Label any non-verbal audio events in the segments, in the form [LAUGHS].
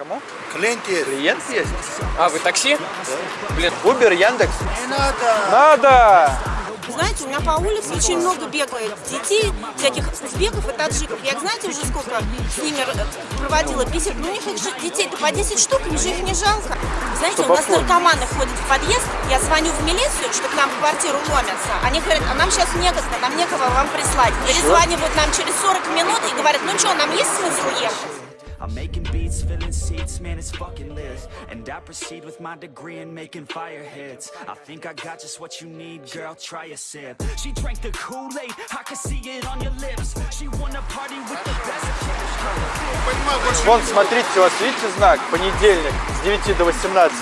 Кому? Клиент есть. Клиент есть? А, вы такси? Блин, Убер, Яндекс? Не надо. Надо! Знаете, у меня по улице очень много бегает детей, всяких узбеков и таджиков. Я, знаете, уже сколько с ними э, проводила бесед. Ну, у них их детей-то по 10 штук, им же их не жалко. Знаете, у нас наркоманы ходят в подъезд, я звоню в милицию, что к нам в квартиру ломятся. Они говорят, а нам сейчас некогда, нам некого вам прислать. Перезванивают нам через 40 минут и говорят, ну что, нам есть смысл ехать? Beats, filling seats, man, it's fucking lit. And I proceed with my degree in making fire hits. I think I got just what you need, girl, try a sip. She drank the Kool-Aid, I can see it on your lips. She wanna party with the best. Вон, смотрите, у вас видите знак? Понедельник с 9 до 18.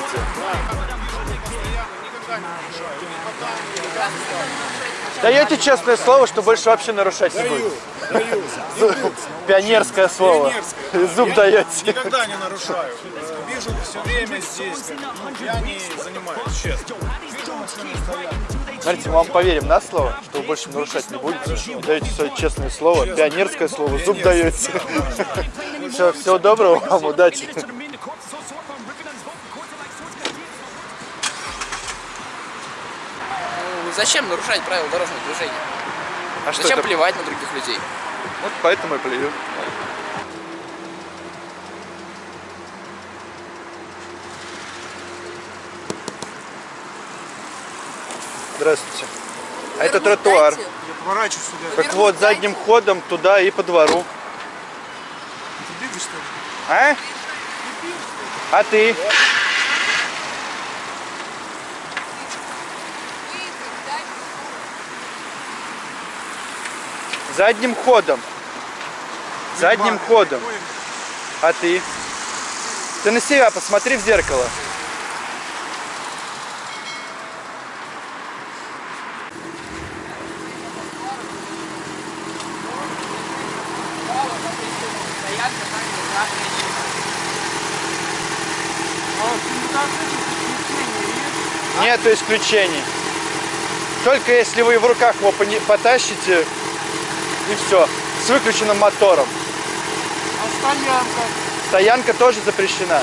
Даете честное слово, что больше вообще нарушать не будет? даю. Пионерское слово. Зуб даете. Никогда не нарушаю. Вижу все время здесь. Я не занимаюсь, честно. Вижу. Смотрите, мы вам поверим на слово, что вы больше нарушать не будете. И даете свое честное слово, пионерское слово, зуб даете. Все, всего доброго вам, удачи. Зачем нарушать правила дорожного движения? А что Зачем это? плевать на других людей? Вот поэтому и плюю. Здравствуйте. А это тротуар. Я поворачиваюсь сюда. Так вот, задним ходом туда и по двору. Ты бегаешь, что ли? А? А ты? Задним ходом. Задним ходом. А ты? Ты на себя посмотри в зеркало. Нету исключений. Только если вы в руках его потащите, и все. С выключенным мотором. А стоянка? Стоянка тоже запрещена.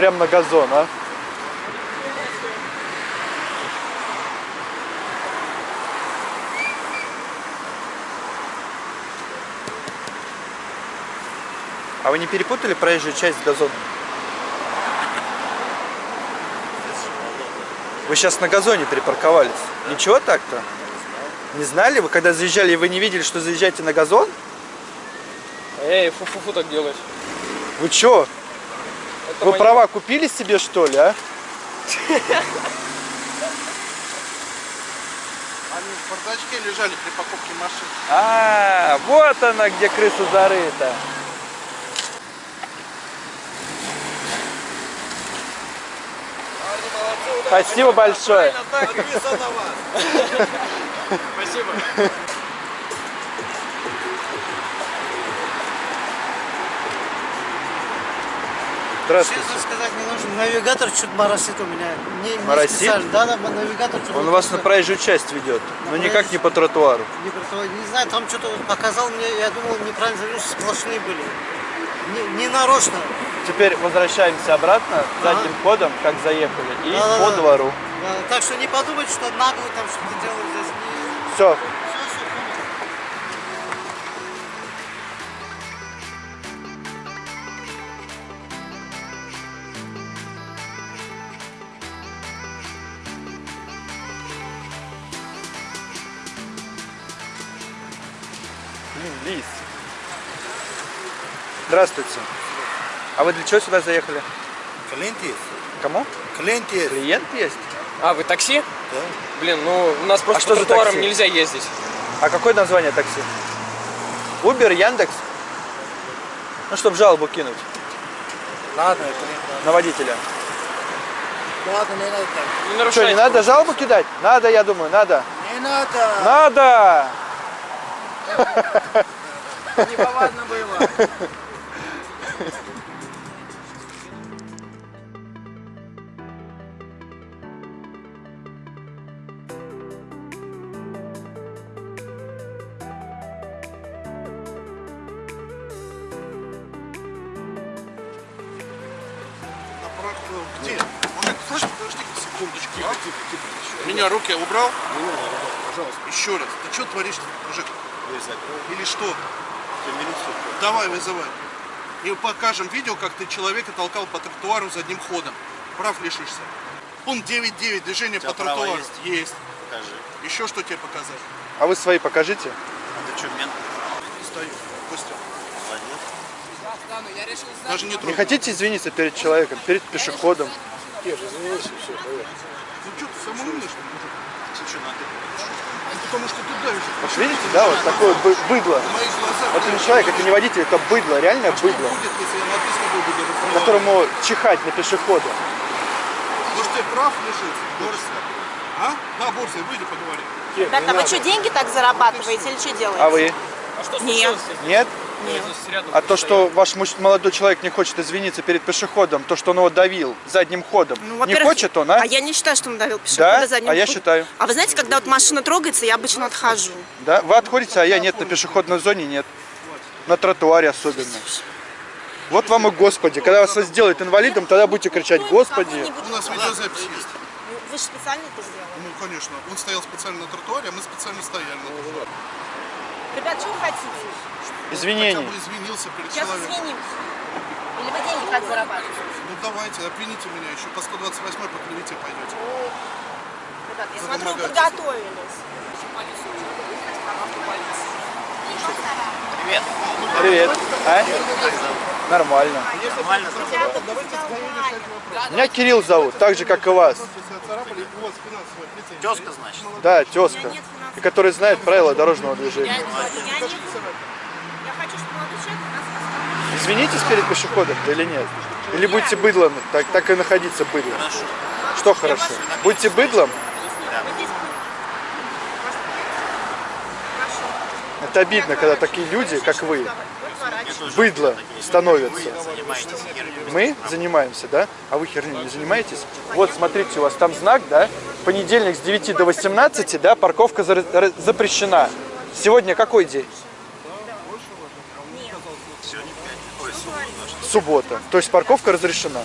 Прям на газон, а? А вы не перепутали проезжую часть с газоном? Вы сейчас на газоне припарковались. Ничего так-то? Не знали? Вы когда заезжали, вы не видели, что заезжаете на газон? Эй, фу-фу-фу так делать. Вы чё? Вы права купили себе, что ли, а? Они в бардачке лежали при покупке машин. А, вот она, где крыса зарыта. Спасибо большое. Спасибо. [LAUGHS] Здравствуйте. Честно сказать, не нужен. Навигатор чуть моросит у меня. Не, не Моросит? специально. Да, да, навигатор чуть Он вас на проезжую часть ведет, но никак не по тротуару. Не, про- не знаю, там что-то показал мне, я думал, неправильно завел, сплошные были. Не, не нарочно. Теперь возвращаемся обратно задним ходом, как заехали, и Да-да-да. по двору. Да, так что не подумайте, что нагло там что-то делают здесь. Все. Лис. Здравствуйте. А вы для чего сюда заехали? Клиент есть. Кому? Клиент есть. Клиент есть? А, вы такси? Да. Блин, ну у нас просто А что по за тротуарам такси? нельзя ездить. А какое название такси? Убер, Яндекс? Ну, чтобы жалобу кинуть Ладно, это не на водителя. Ладно, не надо так. Не Что, нарушайте. не надо жалобу кидать? Надо, я думаю, надо. Не надо. Надо! [LAUGHS] Неповадно было. Где? Мужик, слышь, подожди секундочку. Тихо, тихо, тихо. Меня руки убрал? Пожалуйста. Еще раз. Ты что творишь, мужик? Или что? Давай, вызывай. И покажем видео, как ты человека толкал по тротуару задним ходом. Прав лишишься. Пункт 9.9. Движение по тротуару. Есть? есть. Покажи. Еще что тебе показать? А вы свои покажите. А ты что, мент? Стою. Костя. Молодец. Даже не Не хотите извиниться перед человеком, перед пешеходом? Ну что, ты самый умный, что ли, мужик? Ты что, на ты? Потому что ты давишь. Вот видите, да, вот такое бы- быдло. Это не человек, это не водитель, это быдло, реальное быдло, Будет, если я ты буду которому чихать на пешехода. Может, тебе прав лишиться? Борься. А? На, Борся, выйди поговори. Ребята, вы что, деньги так зарабатываете или что делаете? А вы? А что Нет. Нет? Нет. А то, что ваш молодой человек не хочет извиниться перед пешеходом, то, что он его давил задним ходом, Ну, не хочет он, а? А я не считаю, что он давил пешехода Да? задним А я ходом. считаю. А вы знаете, когда вот машина трогается, я обычно отхожу. Да? Вы отходите, а я нет, на пешеходной зоне нет. На тротуаре особенно. Вот вам и Господи. Когда вас сделают инвалидом, тогда будете кричать Господи. У нас видеозапись есть. Вы же специально это сделали. Ну, конечно. Он стоял специально на тротуаре, а мы специально стояли на тротуаре. Ребят, что вы хотите? Хотя Извинений. бы извинился перед Сейчас человеком. извинимся. Или вы деньги как зарабатываете? Ну, давайте, обвините меня. Еще по 128 по клевете пойдете. Ребят, я смотрю, вы подготовились. Привет. Привет. А? Нормально. Нормально? Будьте. Меня Кирилл зовут, так же, как и вас. Тезка, значит. Да, тезка. И который знает правила дорожного движения. Извинитесь перед пешеходом, да или нет? Или будете быдлом, так, так и находиться быдлом? Хорошо. Что хорошо? Будете быдлом? Вот Это обидно, когда такие люди, как вы, быдло становятся. Мы занимаемся, да? А вы херней не занимаетесь? Вот, смотрите, у вас там знак, да? Понедельник с 9 до 18, да, парковка за- запрещена. Сегодня какой день? Суббота. что. То есть парковка разрешена.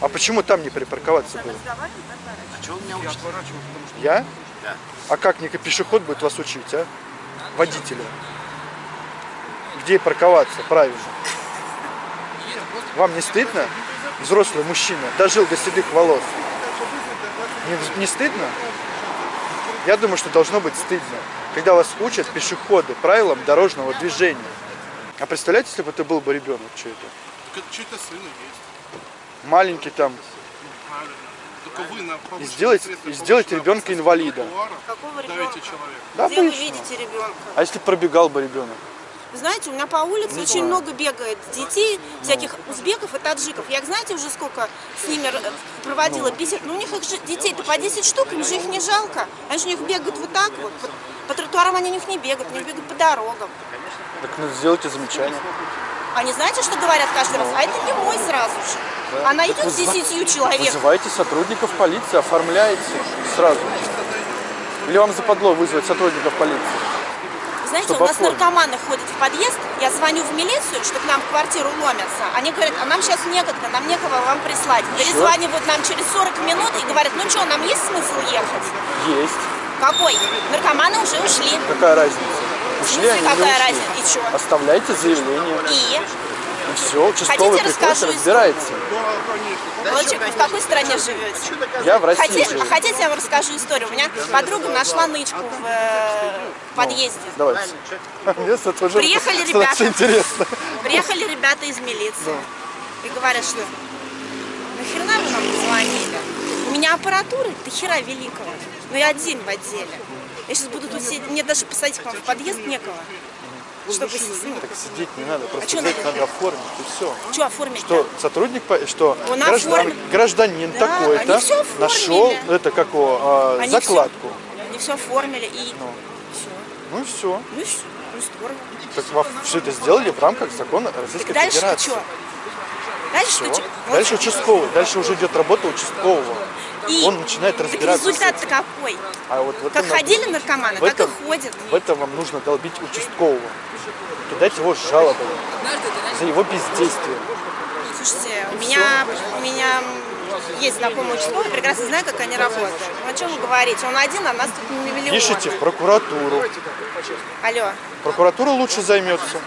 А почему там не припарковаться было? А чего вы меня учите? Я? Да. А как не пешеход будет вас учить, а? Водителя. Где парковаться правильно? Вам не стыдно? Взрослый мужчина дожил до седых волос. Не, не стыдно? Я думаю, что должно быть стыдно, когда вас учат пешеходы правилам дорожного движения. А представляете, если бы это был бы ребенок чей-то? Так это чей-то сын и есть. Маленький там. Правильно. И сделать, и сделать ребенка инвалида. Какого ребенка? Да, Где вы видите ребенка? А если пробегал бы ребенок? Знаете, у меня по улице очень много бегает детей, всяких узбеков и таджиков. Я, знаете, уже сколько с ними р- проводила бесед. Ну, у них их же детей-то по 10 штук, им же их не жалко. Они же у них бегают вот так вот. По, по тротуарам они у них не бегают, они бегают по дорогам. Так ну, сделайте замечание. Они знаете, что говорят каждый раз? А это не мой сразу же. Она идет с десятью человек. Вызывайте сотрудников полиции, оформляйте сразу. Или вам западло вызвать сотрудников полиции? Знаете, Чтобы у нас оформить. наркоманы ходят в подъезд, я звоню в милицию, что к нам в квартиру ломятся. Они говорят, а нам сейчас некогда, нам некого вам прислать. Перезванивают нам через 40 минут и говорят, ну что, нам есть смысл ехать? Есть. Какой? Наркоманы уже ушли. Какая разница? Ушли они какая ушли? разница? И чё? Оставляйте заявление. И? И все, участковый Хотите, приходит, расскажу разбирается. Молодчик, вы в какой стране живете? Я в России Хотите, живу. хотите, я вам расскажу историю? У меня подруга нашла нычку в э, подъезде. Давайте. Мне это тоже Приехали [LAUGHS] ребята. интересно. Приехали ребята из милиции и говорят, что нахрена вы нам позвонили? У меня аппаратура до хера великого, но я один в отделе. Я сейчас буду тут сидеть, мне даже посадить к вам в подъезд некого. Чтобы, ну, Так сидеть не надо, просто чё взять надо? надо оформить и все. что оформить? Что сотрудник, что Он граждан- гражданин Да, такой-то нашел это как его, а, закладку. Всё, они все оформили и все. Ну и все. Ну и все. Ну здорово. Так во- все это сделали в рамках закона Российской Дальше ты Федерации. что? Дальше ты что? Дальше участковый. Дальше уже идет работа участкового. И Он начинает разбираться. с результат-то какой? А вот в этом Как ходили наркоманы, в так этом, и ходят. В этом вам нужно долбить участкового. Кидать его с жалобой за его бездействие. Слушайте, у меня, у меня есть знакомый участковый, прекрасно знаю, как они работают. Ну, о чем вы говорите? Он один, а нас тут на миллион. Пишите в прокуратуру. Алло. Прокуратура лучше займется.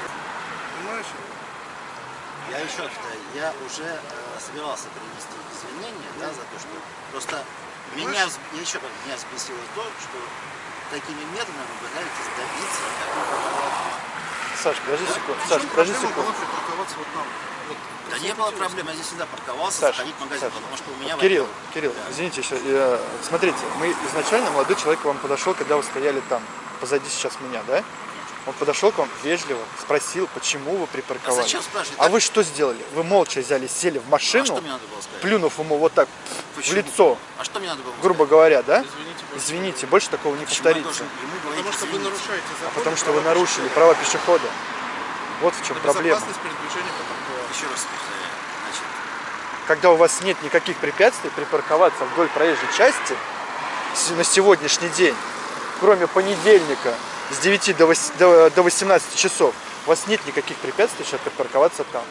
Я еще раз повторяю, я уже э, собирался принести извинения да, за то, что просто меня, я еще раз, меня взбесило то, что такими методами вы пытаетесь добиться какого-то Саш, подожди секунду. Саш, подожди секунду. вот. Вот. Да не было проблем, я здесь всегда парковался, Саш, заходить в магазин, Саш, потому что у меня... Кирилл, во-первых, Кирилл, да. извините, еще, э, смотрите, мы изначально молодой человек к вам подошел, когда вы стояли там, позади сейчас меня, да? Он подошел к вам вежливо, спросил, почему вы припарковались. А зачем спрашивать? А Так- вы что сделали? Вы молча взяли, сели в А машину, что мне надо было сказать? плюнув ему вот так в Почему? лицо, А что мне надо было грубо сказать? говоря, да? Извините, больше такого не Почему я повторится. должен ему говорить, Потому что вы извините? нарушаете закон. Потому что вы нарушили права пешехода. Вот в чем Это проблема. Еще раз повторяю. Значит, Когда у вас нет никаких препятствий припарковаться вдоль проезжей части на сегодняшний день, кроме понедельника с 9 до вось- до до 18 часов, у вас нет никаких препятствий, чтобы припарковаться там.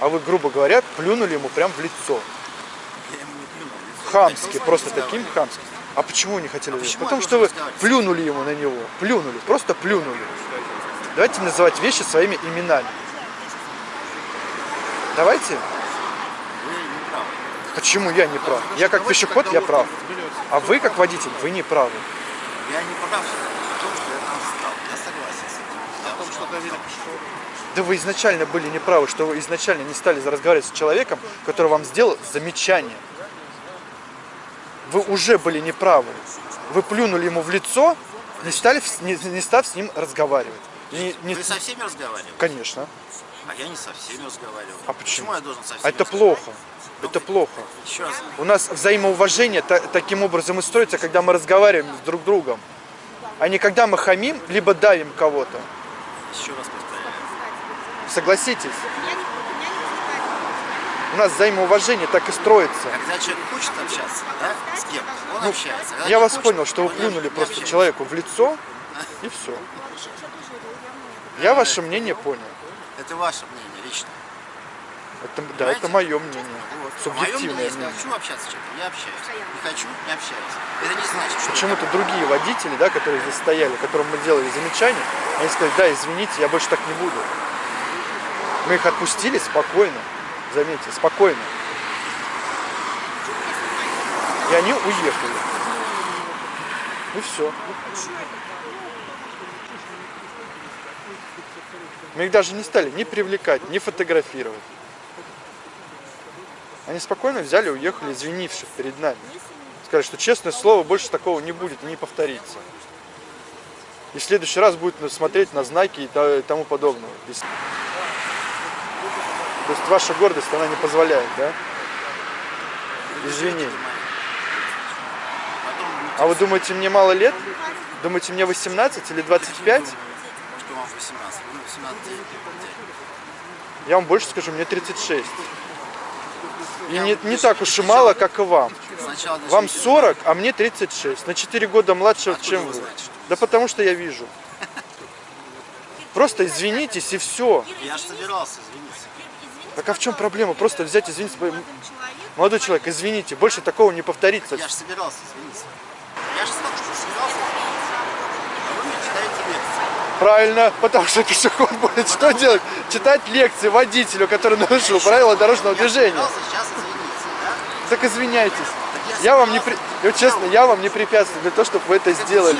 А вы, грубо говоря, плюнули ему прям в лицо. я ему не плюнул. в лицо. Хамски, просто таким хамским. А почему вы не хотели? А почему Потому что вы плюнули ему на него. Плюнули, просто плюнули. Давайте называть вещи своими именами. Давайте. Вы не правы. Почему я не прав? Я как пешеход, я прав. А вы как водитель, вы не правы. Я не прав в том, что я там встал. Я согласен с этим. Я О том, что доверие пешеходу. Да вы изначально были неправы, что вы изначально не стали разговаривать с человеком, который вам сделал замечание. Вы уже были неправы. Вы плюнули ему в лицо, не, стали, не, не став с ним разговаривать. Не- не- Вы со всеми разговаривали? Конечно. А я не со всеми разговаривал. А почему? я должен со всеми А это разговаривать? плохо. Это плохо. Еще раз. У нас взаимоуважение та- таким образом и строится, когда мы разговариваем с друг другом. А не когда мы хамим, либо давим кого-то. Еще раз повторяю. Согласитесь? У нас взаимоуважение так и строится. Когда человек хочет общаться, да, с кем он общается. Когда Ну, Я вас хочет, понял, что вы плюнули просто человеку в лицо, и все. Я ваше мнение понял. Это ваше мнение лично. Это, да, это мое мнение. Вот. Субъективное мнение, если хочу общаться с человеком, я общаюсь. Не хочу, не общаюсь. Это не значит, что... Почему-то другие водители, да, которые здесь стояли, которым мы делали замечания, они сказали, да, извините, я больше так не буду. Мы их отпустили спокойно, заметьте, спокойно. И они уехали. И все. Мы их даже не стали ни привлекать, ни фотографировать. Они спокойно взяли, уехали, извинившись перед нами. Сказали, что честное слово, больше такого не будет не повторится. И в следующий раз будет смотреть на знаки и тому подобное. То есть ваша гордость, она не позволяет, да? Извини. А вы думаете, мне мало лет? Думаете, мне 18 или 25? что вам 18. Вы 18 день. Я вам больше скажу, мне 36. И не, не так уж и мало, как и вам. Вам начните- 40, а мне 36. На 4 года младше, Откуда чем вы знаете, Да потому что я вижу. Просто извинитесь и все. Я же собирался извиниться. Так а в чем проблема? Просто взять, извиниться. Молодой человек, извините, больше такого не повторится. Я же собирался извиниться. Я же сказал, что собирался извиниться. А вы мне читаете лекции. Правильно, потому что пешеход [LAUGHS] будет что делать? Читать лекции водителю, который нарушил правила дорожного движения. Так извиняйтесь. я вам не при... честно, я вам не препятствую для того, чтобы вы это сделали.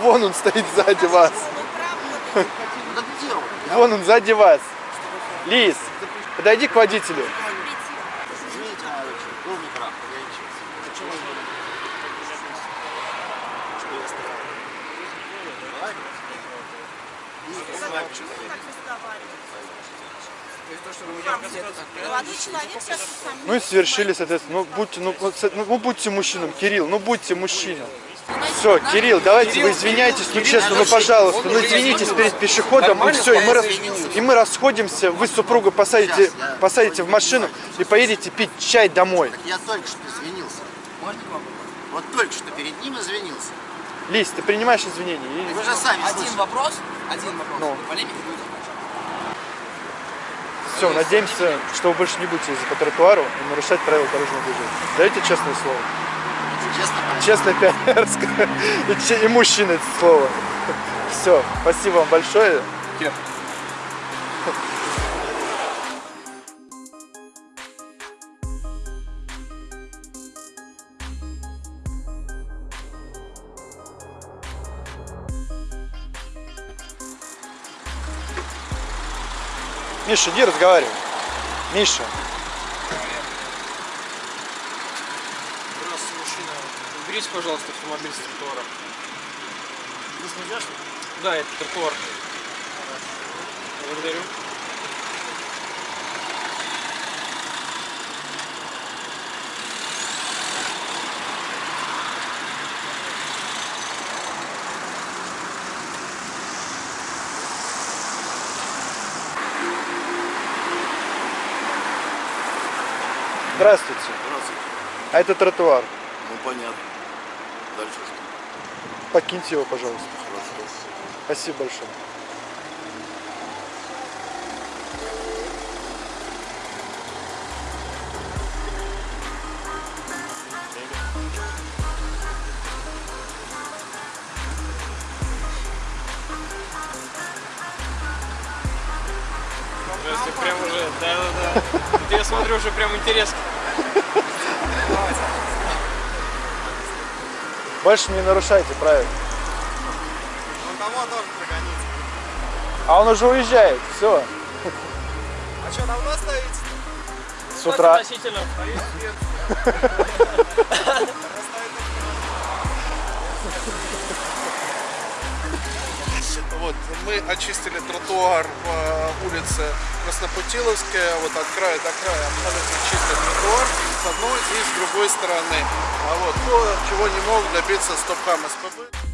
Вон он стоит сзади вас. Ну Вон он сзади вас. Лис, подойди к водителю. Извините, молодой человек, был неправ, погорячился. Почему? Что я сказал? Ладно. И Молодой человек сейчас сам. Ну и совершили, соответственно. Ну будьте, ну, ну будьте мужчином, Кирилл, ну будьте мужчиной. Все, Кирилл, давайте вы извиняйтесь, ну честно, ну пожалуйста, ну извинитесь перед пешеходом, и все, и мы, и мы расходимся, вы супруга посадите, посадите в машину и поедете пить чай домой. Я только что извинился. Вот только что перед ним извинился. Лиз, ты принимаешь извинения? Вы же сами Один вопрос, один вопрос. Ну. Полемика будет. Все, надеемся, что вы больше не будете ездить по тротуару и нарушать правила дорожного движения. Даете честное слово? Честно, Честное пионерское. И, мужчина это слово. Все, спасибо вам большое. Миша, иди разговаривай. Миша. Здравствуйте, мужчина. Уберите, пожалуйста, автомобиль с тротуара. Да, это тротуар. Благодарю. Здравствуйте. Здравствуйте. А это тротуар. Ну понятно. Дальше что? Покиньте его, пожалуйста. Хорошо. Спасибо большое. Здравствуйте, прям уже, да-да-да. Я смотрю, уже прям интерес. [LAUGHS] Больше не нарушайте правила. Он того тоже прогонится. А он уже уезжает. Все. А что, давно стоите? С утра. Относительно. [LAUGHS] [LAUGHS] Вот, мы очистили тротуар по улице Краснопутиловская, вот от края до края абсолютно чистый тротуар с одной и с другой стороны. А вот то, чего не мог добиться Стопхам СПБ.